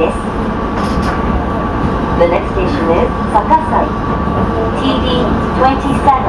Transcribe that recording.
です The next station is Sakasai TD 27